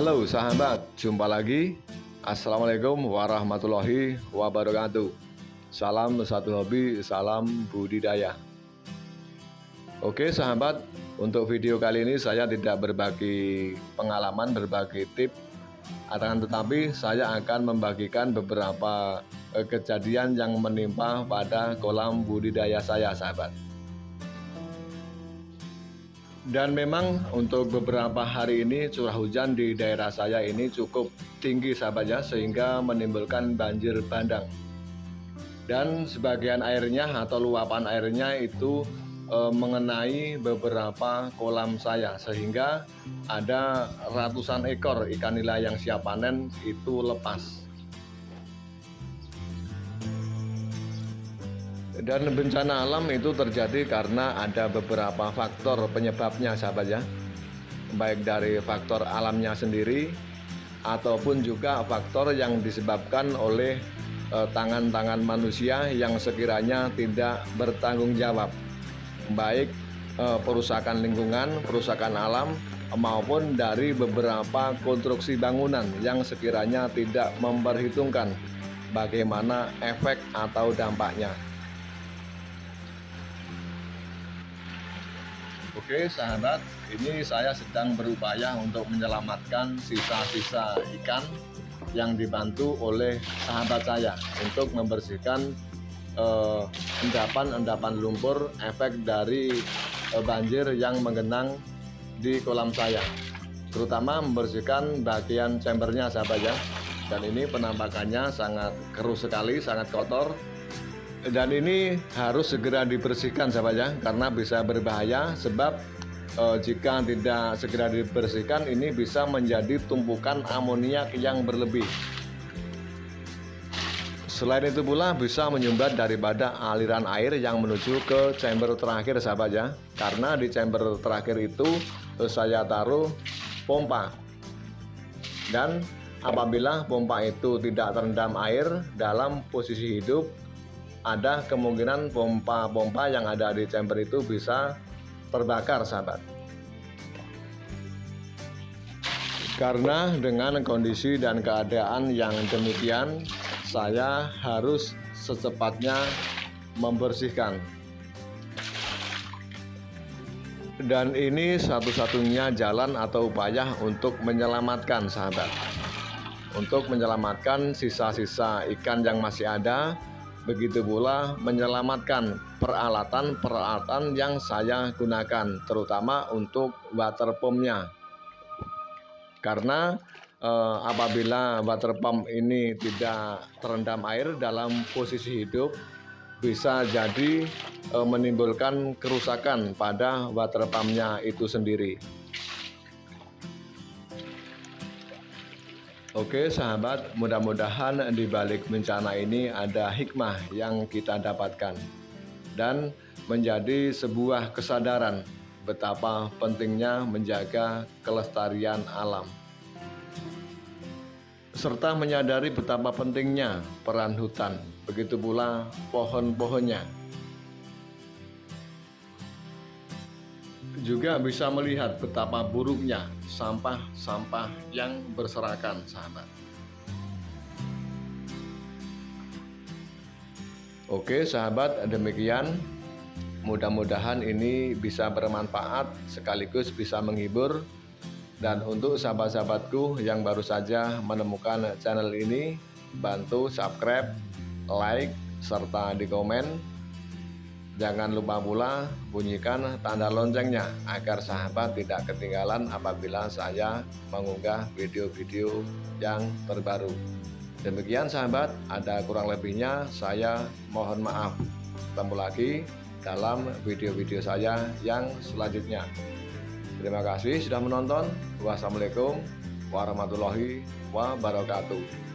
Halo sahabat, jumpa lagi. Assalamualaikum warahmatullahi wabarakatuh. Salam satu hobi, salam budidaya. Oke sahabat, untuk video kali ini saya tidak berbagi pengalaman, berbagi tip, akan tetapi saya akan membagikan beberapa eh, kejadian yang menimpa pada kolam budidaya saya sahabat. Dan memang untuk beberapa hari ini curah hujan di daerah saya ini cukup tinggi sahabatnya sehingga menimbulkan banjir bandang. Dan sebagian airnya atau luapan airnya itu e, mengenai beberapa kolam saya sehingga ada ratusan ekor ikan nila yang siap panen itu lepas. Dan bencana alam itu terjadi karena ada beberapa faktor penyebabnya sahabat ya Baik dari faktor alamnya sendiri Ataupun juga faktor yang disebabkan oleh eh, tangan-tangan manusia yang sekiranya tidak bertanggung jawab Baik eh, perusakan lingkungan, perusakan alam maupun dari beberapa konstruksi bangunan yang sekiranya tidak memperhitungkan bagaimana efek atau dampaknya. Oke sahabat, ini saya sedang berupaya untuk menyelamatkan sisa-sisa ikan yang dibantu oleh sahabat saya untuk membersihkan eh, endapan-endapan eh, lumpur efek dari eh, banjir yang menggenang di kolam saya terutama membersihkan bagian chambernya sahabat ya. Dan ini penampakannya sangat keruh sekali sangat kotor dan ini harus segera dibersihkan sahabat ya karena bisa berbahaya sebab e, jika tidak segera dibersihkan ini bisa menjadi tumpukan amoniak yang berlebih. Selain itu pula bisa menyumbat daripada aliran air yang menuju ke chamber terakhir sahabat ya. Karena di chamber terakhir itu e, saya taruh pompa. Dan apabila pompa itu tidak terendam air dalam posisi hidup ada kemungkinan pompa-pompa yang ada di chamber itu bisa terbakar sahabat. Karena dengan kondisi dan keadaan yang demikian saya harus secepatnya membersihkan. Dan ini satu-satunya jalan atau upaya untuk menyelamatkan sahabat. Untuk menyelamatkan sisa-sisa ikan yang masih ada Begitu pula menyelamatkan peralatan-peralatan yang saya gunakan terutama untuk water pumpnya. Karena eh, apabila water pump ini tidak terendam air dalam posisi hidup bisa jadi eh, menimbulkan kerusakan pada water pumpnya itu sendiri Oke sahabat, mudah-mudahan di balik bencana ini ada hikmah yang kita dapatkan dan menjadi sebuah kesadaran betapa pentingnya menjaga kelestarian alam serta menyadari betapa pentingnya peran hutan, begitu pula pohon-pohonnya. Juga bisa melihat betapa buruknya sampah-sampah yang berserakan sahabat Oke sahabat demikian. Mudah-mudahan ini bisa bermanfaat sekaligus bisa menghibur. Dan untuk sahabat-sahabatku yang baru saja menemukan channel ini bantu subscribe like serta di komen Jangan lupa pula bunyikan tanda loncengnya agar sahabat tidak ketinggalan apabila saya mengunggah video-video yang terbaru. Demikian sahabat, ada kurang lebihnya saya mohon maaf. Ketemu lagi dalam video-video saya yang selanjutnya. Terima kasih sudah menonton. Wassalamualaikum warahmatullahi wabarakatuh.